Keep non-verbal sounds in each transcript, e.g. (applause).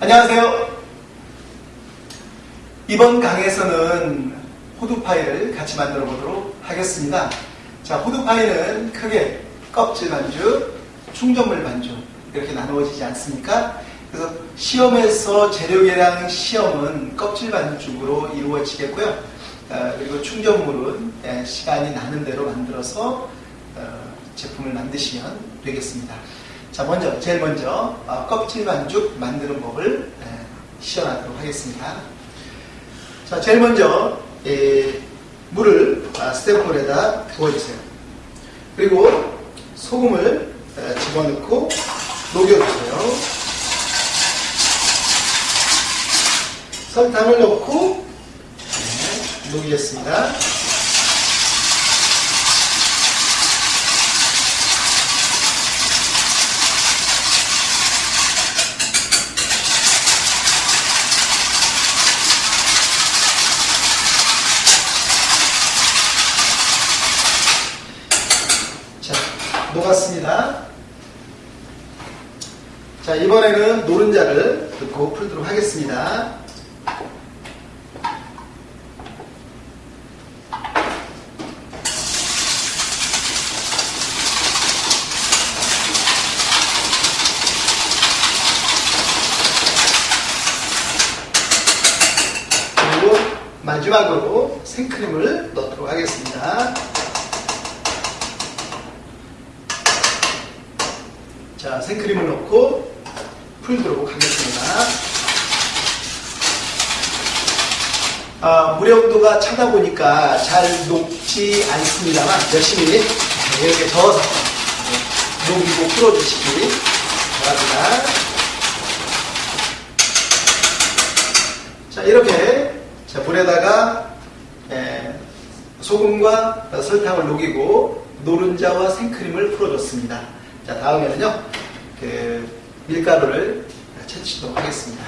안녕하세요. 이번 강에서는 호두 파이를 같이 만들어 보도록 하겠습니다. 자, 호두 파이는 크게 껍질 반죽, 충전물 반죽 이렇게 나누어지지 않습니까? 그래서 시험에서 재료 계량 시험은 껍질 반죽으로 이루어지겠고요. 어, 그리고 충전물은 예, 시간이 나는 대로 만들어서 어, 제품을 만드시면 되겠습니다. 자, 먼저 제일 먼저 어, 껍질 반죽 만드는 법을 예, 시연하도록 하겠습니다. 자, 제일 먼저 예, 물을 아, 스테이플에다 부어주세요. 그리고 소금을 에, 집어넣고 녹여주세요. 설탕을 넣고 네, 녹이겠습니다. 자, 녹았습니다. 자, 이번에는 노른자를 넣고 풀도록 하겠습니다. 그리고 마지막으로 생크림을 넣도록 하겠습니다. 자, 생크림을 넣고 풀도록 하겠습니다. 아, 물의 온도가 차다 보니까 잘 녹지 않습니다만 열심히 이렇게 저어서 네, 녹이고 풀어주시기 바랍니다. 자, 이렇게 자, 물에다가 에, 소금과 설탕을 녹이고 노른자와 생크림을 풀어줬습니다. 자, 다음에는요, 그 밀가루를 채치도록 하겠습니다.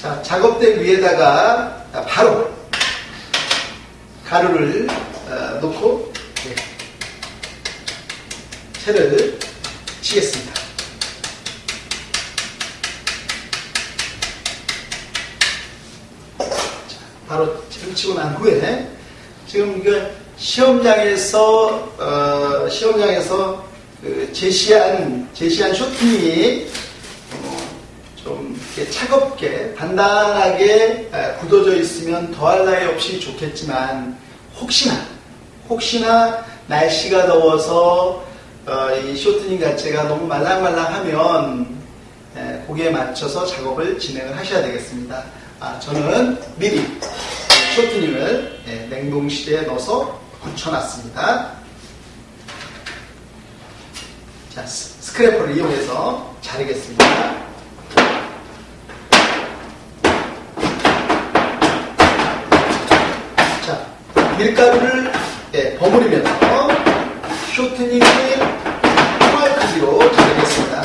자, 작업대 위에다가 바로 가루를 어, 놓고 네, 채를 치겠습니다. 자, 바로 채를 치고 난 후에 지금 이거 시험장에서 어, 시험장에서 그 제시한 제시한 쇼팅이 어, 좀 차갑게 단단하게 에, 굳어져 있으면 더할 나위 없이 좋겠지만 혹시나 혹시나 날씨가 더워서 어, 이 쇼트닝 자체가 너무 말랑말랑하면 에, 거기에 맞춰서 작업을 진행을 하셔야 되겠습니다. 아, 저는 미리 쇼트닝을 예, 냉동실에 넣어서 굳혀놨습니다. 자, 스- 스크래퍼를 이용해서 자르겠습니다. 자, 밀가루를 예, 버무리면서 쇼트닝을 총알 크기로 자르겠습니다.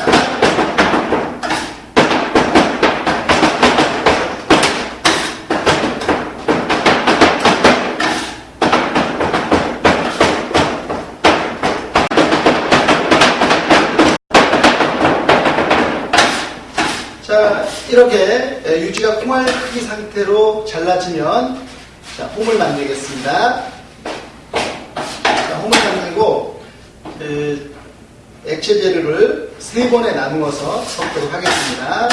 자, 이렇게 예, 유지가 콩알 크기 상태로 잘라지면 자, 홈을 만들겠습니다. 자, 홈을 만들고 그, 액체 재료를 세 번에 나누어서 섞도록 하겠습니다.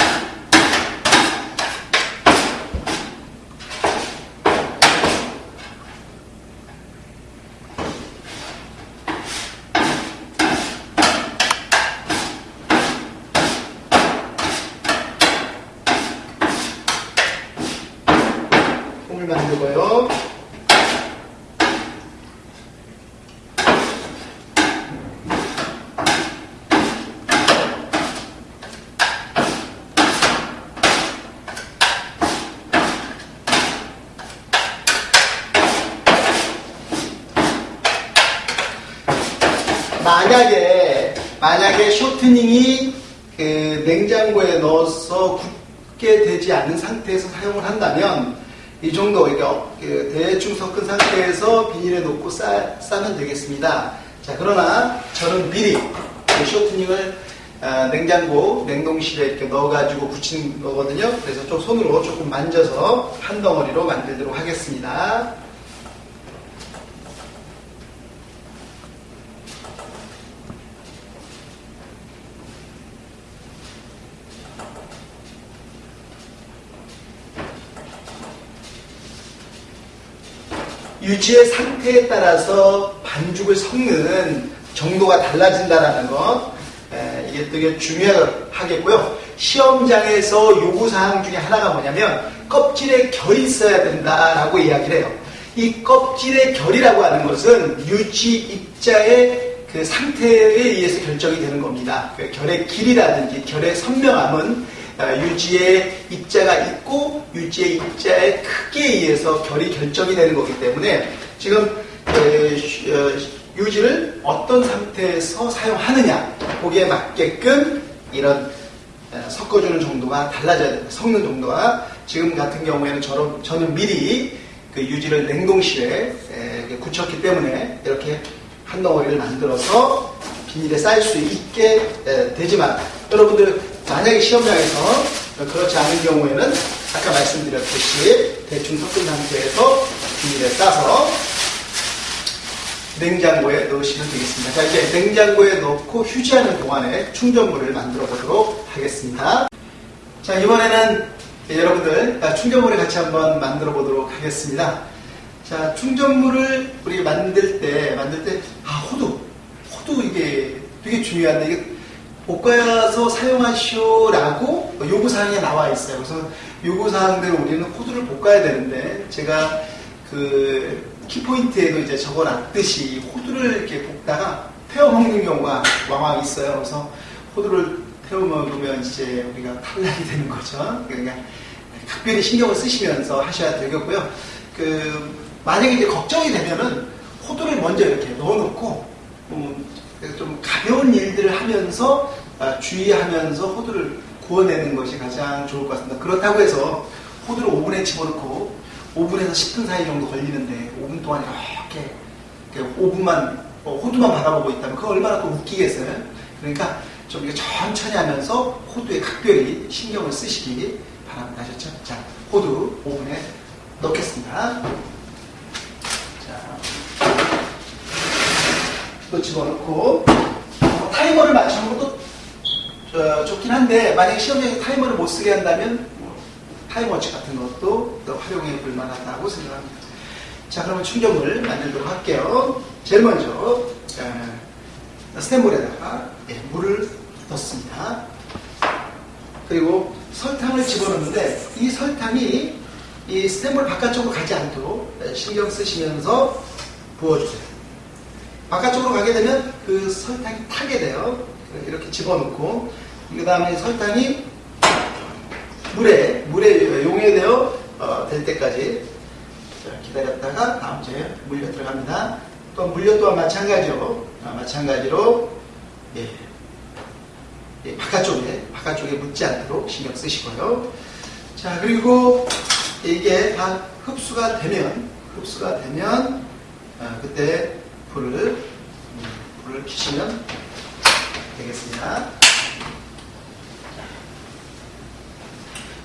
홈을 만들고요. 만약에 만약에 쇼트닝이 그 냉장고에 넣어서 굳게 되지 않은 상태에서 사용을 한다면 이 정도 그러니까 그 대충 섞은 상태에서 비닐에 넣고 싸, 싸면 되겠습니다. 자 그러나 저는 미리 그 쇼트닝을 아, 냉장고, 냉동실에 이렇게 넣어가지고 붙인 거거든요. 그래서 좀 손으로 조금 만져서 한 덩어리로 만들도록 하겠습니다. 유지의 상태에 따라서 반죽을 섞는 정도가 달라진다는 것 에, 이게 되게 중요하겠고요. 시험장에서 요구사항 중에 하나가 뭐냐면 껍질에 결이 있어야 된다라고 이야기를 해요. 이 껍질의 결이라고 하는 것은 유지 입자의 그 상태에 의해서 결정이 되는 겁니다. 그 결의 길이라든지 결의 선명함은 아, 유지의 입자가 있고 유지의 입자의 크기에 의해서 결이 결정이 되는 거기 때문에 지금 어, 유지를 어떤 상태에서 사용하느냐 거기에 맞게끔 이런 어, 섞어주는 정도가 달라져야 됩니다. 섞는 정도가 지금 같은 경우에는 저는, 저는 미리 그 유지를 냉동실에 굳혔기 때문에 이렇게 한 덩어리를 만들어서 비닐에 쌓일 수 있게 되지만 여러분들 만약에 시험장에서 그렇지 않은 경우에는 아까 말씀드렸듯이 대충 섞은 상태에서 비닐에 싸서 냉장고에 넣으시면 되겠습니다. 자, 이제 냉장고에 넣고 휴지하는 동안에 충전물을 만들어 보도록 하겠습니다. 자, 이번에는 여러분들 충전물을 같이 한번 만들어 보도록 하겠습니다. 자, 충전물을 우리 만들 때, 만들 때, 아, 호두. 호두 이게 되게 중요한데, 이게 볶아서 사용하시오라고 요구사항에 나와 있어요. 그래서 요구사항대로 우리는 호두를 볶아야 되는데, 제가 그 키포인트에도 이제 적어 놨듯이 호두를 이렇게 볶다가 태워 먹는 경우가 왕왕 있어요. 그래서 호두를 태워 먹으면 이제 우리가 탈락이 되는 거죠. 그러니까 각별히 신경을 쓰시면서 하셔야 되겠고요. 그 만약에 이제 걱정이 되면은 호두를 먼저 이렇게 넣어놓고 음, 좀 가벼운 일들을 하면서 아, 주의하면서 호두를 구워내는 것이 가장 좋을 것 같습니다. 그렇다고 해서 호두를 오븐에 집어넣고 5분에서 10분 사이 정도 걸리는데 5분 동안 이렇게 5분만 어, 호두만 바라보고 있다면 그거 얼마나 또 웃기겠어요? 그러니까 좀 이렇게 천천히 하면서 호두에 각별히 신경을 쓰시기 바랍니다. 아셨죠? 자, 호두 5분에 넣겠습니다. 자, 또 집어넣고 어, 타이머를 맞추는 것도 어, 좋긴 한데 만약에 시험장에 타이머를 못 쓰게 한다면 타임워치 같은 것도 또 활용해 볼 만하다고 생각합니다. 자, 그러면 충전물 만들도록 할게요. 제일 먼저 스탠볼에다가 예, 물을 넣습니다. 그리고 설탕을 집어넣는데 이 설탕이 이 스탠볼 바깥쪽으로 가지 않도록 신경 쓰시면서 부어주세요. 바깥쪽으로 가게 되면 그 설탕이 타게 돼요. 이렇게 집어넣고 그 다음에 설탕이 물에 물에 용해되어 어, 될 때까지 기다렸다가 다음 주에 물려 들어갑니다. 또 물려 또한 마찬가지로 아, 마찬가지로 예, 예, 바깥쪽에 바깥쪽에 묻지 않도록 신경 쓰시고요. 자 그리고 이게 다 흡수가 되면 흡수가 되면 아, 그때 불을 음, 불을 켜시면 되겠습니다.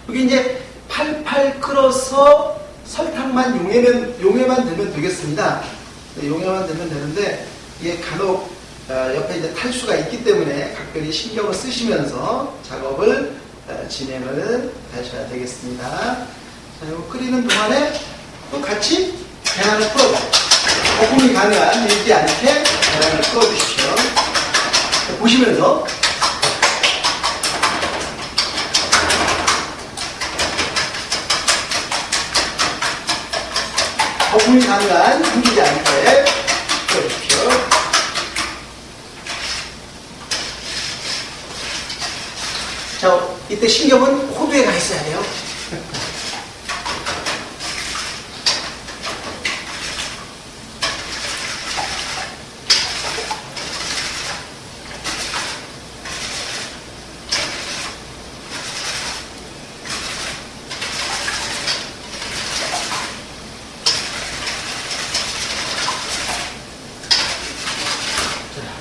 여기 이제 팔팔 끓어서 설탕만 용해면, 용해만 되면 되겠습니다. 네, 용해만 되면 되는데, 이게 간혹 어, 옆에 이제 탈수가 있기 때문에 각별히 신경을 쓰시면서 작업을 어, 진행을 하셔야 되겠습니다. 자, 이거 끓이는 동안에 또 같이 계란을 풀어줘요. 거품이 가능한 밀지 않게 계란을 풀어주십시오. 보시면서 가능한 숨기지 않게 풀어주십시오. 자, 이때 신경은 호두에 가 있어야 돼요.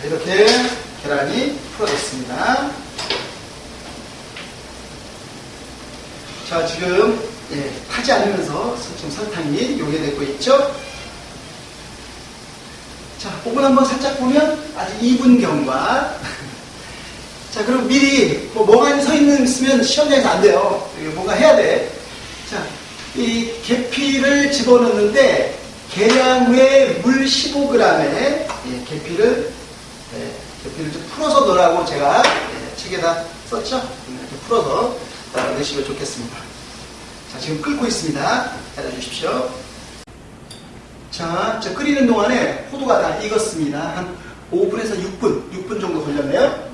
이렇게 계란이 풀어졌습니다. 자, 지금 예, 타지 않으면서 좀 설탕이 용해되고 있죠? 자, 오븐 한번 살짝 보면 아주 2분경과 (laughs) 자, 그럼 미리 뭐 멍하니 서 있는 있으면 시험장에서 안 돼요. 뭔가 해야 돼. 자, 이 계피를 집어넣는데 계량의 물 15g에 예, 계피를 좀 풀어서 넣으라고 제가 예, 책에다 썼죠. 이렇게 풀어서 어, 넣으시면 좋겠습니다. 자, 지금 끓고 있습니다. 기다려주십시오. 자, 저 끓이는 동안에 포도가 다 익었습니다. 한 5분에서 6분, 6분 정도 걸렸네요.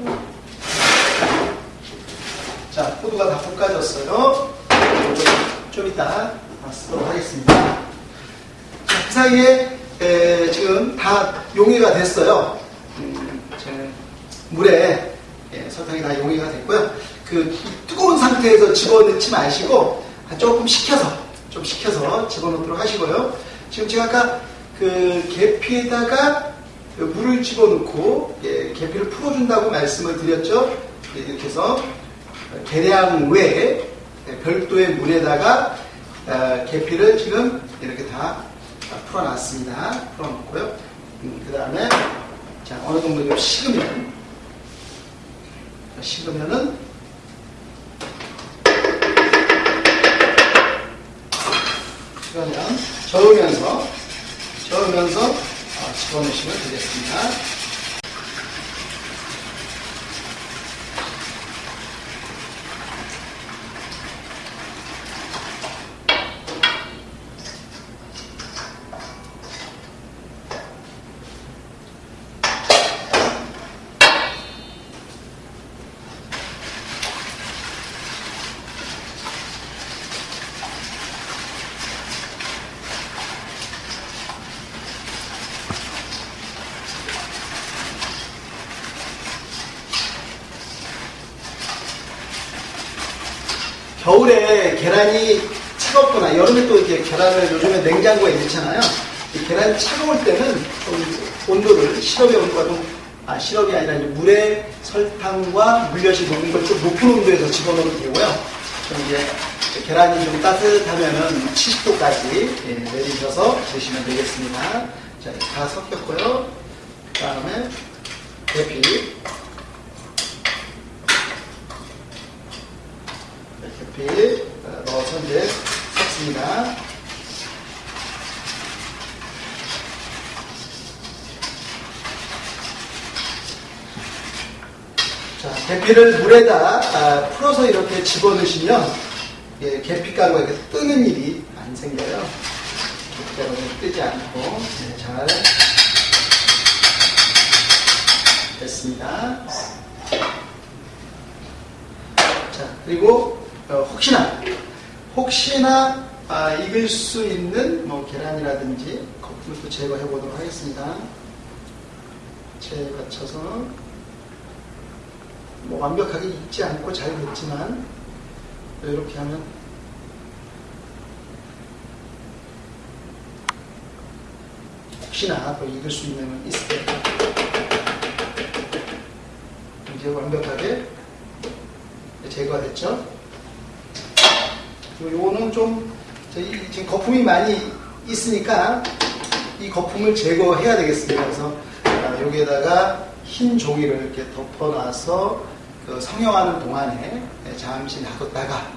자, 포도가 다 볶아졌어요. 좀, 좀 이따 쓰도록 하겠습니다. 자, 그 사이에 에, 지금 다 용해가 됐어요. 물에 예, 설탕이 다 용해가 됐고요. 그 뜨거운 상태에서 집어넣지 마시고 조금 식혀서 좀 식혀서 집어넣도록 하시고요. 지금 제가 아까 그 계피에다가 그 물을 집어넣고 예, 계피를 풀어준다고 말씀을 드렸죠. 예, 이렇게 해서 계량 외에 별도의 물에다가 어, 계피를 지금 이렇게 다 풀어놨습니다. 풀어놓고요. 음, 그 다음에 자 어느 정도 좀 식으면 식으면은 그러면 저으면서 저으면서 어, 집어넣으시면 되겠습니다. 겨울에 계란이 차갑거나 여름에 또 이렇게 계란을 요즘에 냉장고에 넣잖아요. 이 계란이 차가울 때는 좀 온도를 시럽의 온도가 좀 아, 시럽이 아니라 물에 설탕과 물엿이 녹은 걸좀 높은 온도에서 집어넣으면 되고요. 좀 이제 계란이 좀 따뜻하면은 70도까지 예, 내리셔서 드시면 되겠습니다. 자, 다 섞였고요. 그 다음에 계피. 어, 넣어서 이제 섞습니다. 자, 계피를 물에다 아, 풀어서 이렇게 집어넣으시면 예, 계피가루가 이렇게 뜨는 일이 안 생겨요. 계피가루가 뜨지 않고 네, 잘 됐습니다. 자, 그리고 어, 혹시나 혹시나 아, 익을 수 있는 뭐 계란이라든지 거품을 또 제거해 보도록 하겠습니다. 체에 거쳐서 뭐 완벽하게 익지 않고 잘 됐지만 이렇게 하면 혹시나 또 익을 수 있는 건 있을 때 이제 완벽하게 제거가 됐죠. 그리고 요거는 좀 저희 지금 거품이 많이 있으니까 이 거품을 제거해야 되겠습니다. 그래서 아, 여기에다가 흰 종이를 이렇게 덮어놔서 그 성형하는 동안에 잠시 놔뒀다가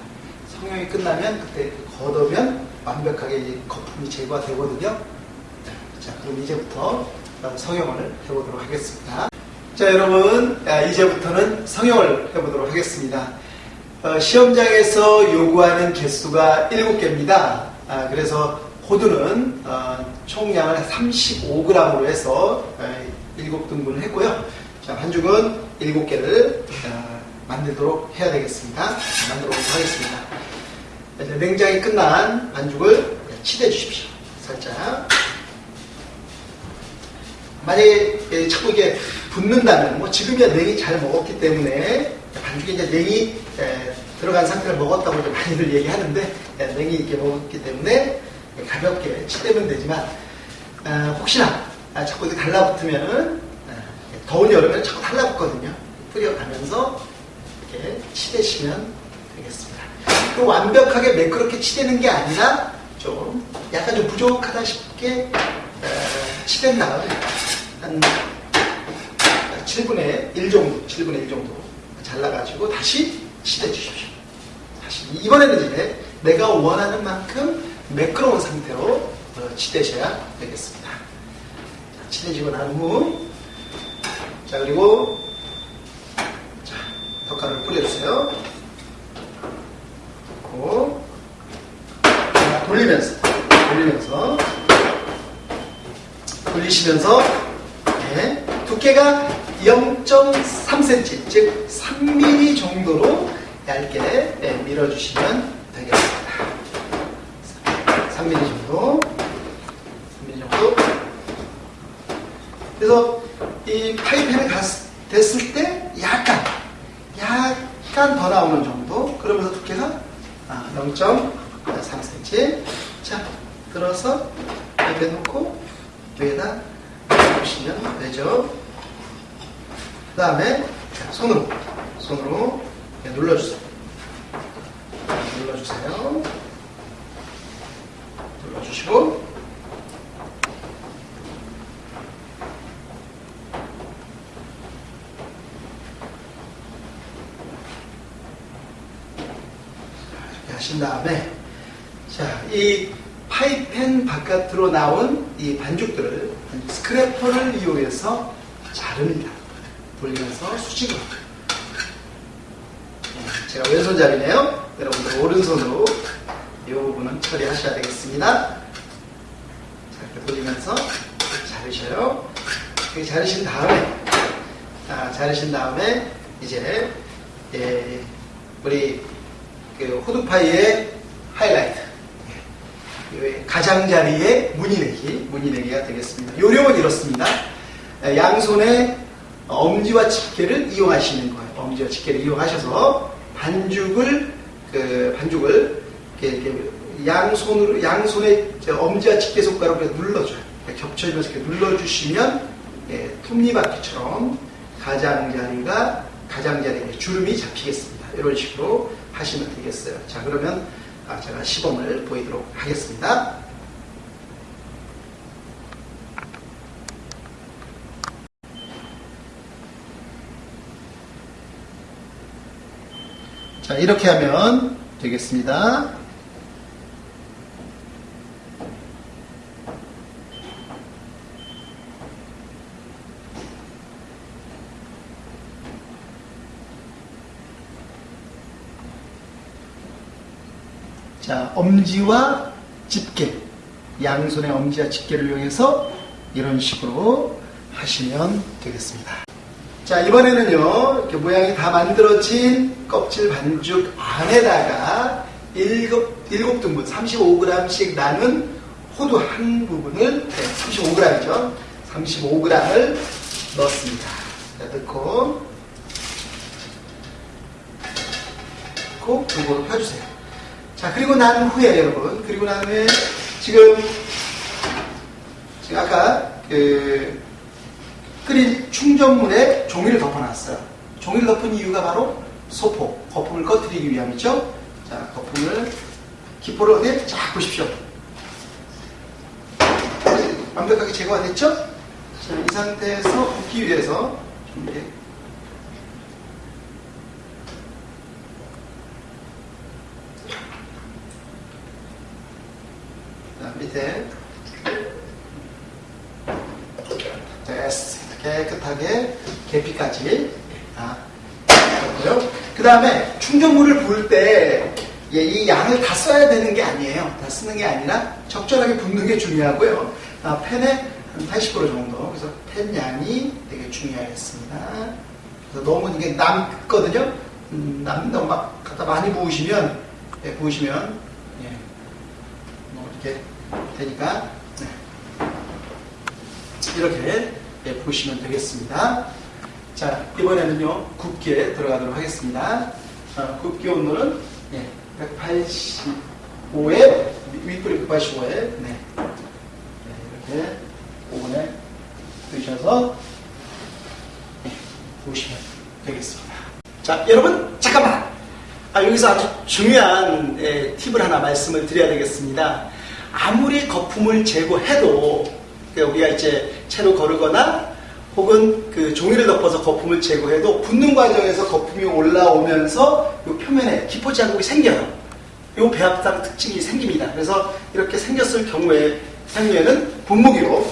성형이 끝나면 그때 걷으면 완벽하게 이 거품이 제거가 되거든요. 자, 그럼 이제부터 성형을 해보도록 하겠습니다. 자, 여러분, 아, 이제부터는 성형을 해보도록 하겠습니다. 어, 시험장에서 요구하는 개수가 7개입니다. 아, 그래서 호두는 어, 총량을 35g으로 해서 어, 7등분을 했고요. 자, 반죽은 7개를 어, 만들도록 해야 되겠습니다. 만들어 보도록 하겠습니다. 냉장이 끝난 반죽을 치대 주십시오. 살짝. 만약에 예, 자꾸 이게 붙는다면, 뭐 지금이야 냉이 잘 먹었기 때문에 반죽에 이제 냉이 예, 들어간 상태를 먹었다고 이제 많이들 얘기하는데 예, 냉이 이렇게 먹었기 때문에 가볍게 치대면 되지만 아, 혹시나 아, 자꾸 이렇게 달라붙으면 아, 더운 여름에는 자꾸 달라붙거든요. 뿌려가면서 이렇게 치대시면 되겠습니다. 또 완벽하게 매끄럽게 치대는 게 아니라 좀 약간 좀 부족하다 싶게 어, 치댄 다음에 한 7분의 1 정도, 7분의 1 정도 잘라가지고 다시 치대 주십시오. 다시 이번에는 이제 내가 원하는 만큼 매끄러운 상태로 어, 치대셔야 되겠습니다. 자, 치대지고 난 후, 자 그리고 자 덧가루를 뿌려주세요. 그리고 자, 돌리면서 돌리면서 돌리시면서 네, 두께가 0.3cm 즉 3mm 정도로 얇게 네, 밀어주시면 되겠습니다. 3mm 정도. 3mm 정도. 그래서 이 파이팬에 갔- 됐을 때 약간 약간 더 나오는 정도. 그러면서 두께가 아, 0.3cm 자 들어서 옆에 놓고 여기다 보시면 되죠 그 다음에 손으로 손으로 눌러주세요. 눌러주세요. 눌러주시고. 이렇게 하신 다음에 자, 이 파이펜 바깥으로 나온 이 반죽들을 스크래퍼를 이용해서 자릅니다. 돌리면서 수직으로. 네, 제가 왼손잡이네요. 여러분들 오른손으로 이 부분은 처리하셔야 되겠습니다. 자, 이렇게 돌리면서 자르셔요. 이렇게 자르신 다음에, 아, 자르신 다음에 이제 예, 우리 그 호두파이의 하이라이트. 예, 가장자리의 무늬내기, 무늬내기가 되겠습니다. 요령은 이렇습니다. 예, 양손에 엄지와 집게를 이용하시는 거예요. 엄지와 집게를 이용하셔서 반죽을 그 반죽을 이렇게, 이렇게 양손으로 양손에 저 엄지와 집게 손가락으로 눌러줘요. 겹쳐지면서 이렇게 눌러주시면 예, 톱니바퀴처럼 가장자리가 가장자리에 주름이 잡히겠습니다. 이런 식으로 하시면 되겠어요. 자 그러면 아, 제가 시범을 보이도록 하겠습니다. 자, 이렇게 하면 되겠습니다. 자, 엄지와 집게, 양손의 엄지와 집게를 이용해서 이런 식으로 하시면 되겠습니다. 자, 이번에는요, 이렇게 모양이 다 만들어진 껍질 반죽 안에다가 일곱, 등분, 35g씩 나눈 호두 한 부분을, 네, 35g이죠. 35g을 넣습니다. 자, 넣고, 넣고, 골고루 펴주세요. 자, 그리고 난 후에, 여러분, 그리고 난 후에, 지금, 지금 아까, 그, 끓인 충전물에 종이를 덮어놨어요. 종이를 덮은 이유가 바로 소포, 거품을 꺼뜨리기 위함이죠. 자, 거품을, 기포를 어디에 쫙 보십시오. 완벽하게 제거가 됐죠? 자, 이 상태에서 붓기 위해서 좀 이렇게 자, 밑에 됐어. 깨끗하게 계피까지 다 했고요. 그 다음에 충전물을 부을 때 이 양을 다 써야 되는 게 아니에요. 다 쓰는 게 아니라 적절하게 붓는 게 중요하고요. 아, 팬의 한80% 정도. 그래서 팬 양이 되게 중요하겠습니다. 그래서 너무 이게 남거든요. 음, 남는다고 막 갖다 많이 부으시면 예, 부으시면 예, 뭐 이렇게 되니까 네. 이렇게 예, 보시면 되겠습니다. 자, 이번에는요, 굽기에 들어가도록 하겠습니다. 어, 굽기 온도는 예, 185에, 윗불이 185에, 네. 네, 이렇게 오븐에 두셔서 예, 보시면 되겠습니다. 자, 여러분, 잠깐만! 아, 여기서 아주 중요한 예, 팁을 하나 말씀을 드려야 되겠습니다. 아무리 거품을 제거해도 그 우리가 이제 채로 거르거나 혹은 그 종이를 덮어서 거품을 제거해도 붓는 과정에서 거품이 올라오면서 이 표면에 기포 자국이 생겨요. 이 배합상 특징이 생깁니다. 그래서 이렇게 생겼을 경우에 생면은 분무기로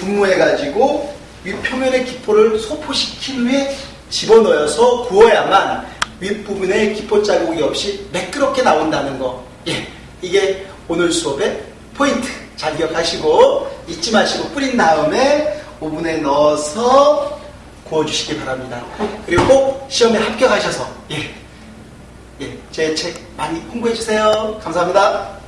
분무해가지고 위 표면의 기포를 소포시킨 후에 집어넣어서 구워야만 윗부분에 기포 자국이 없이 매끄럽게 나온다는 거. 예, 이게 오늘 수업의 포인트. 잘 기억하시고 잊지 마시고 뿌린 다음에 오븐에 넣어서 구워주시기 바랍니다. 그리고 꼭 시험에 합격하셔서 예, 예, 제 책 많이 홍보해 주세요. 감사합니다.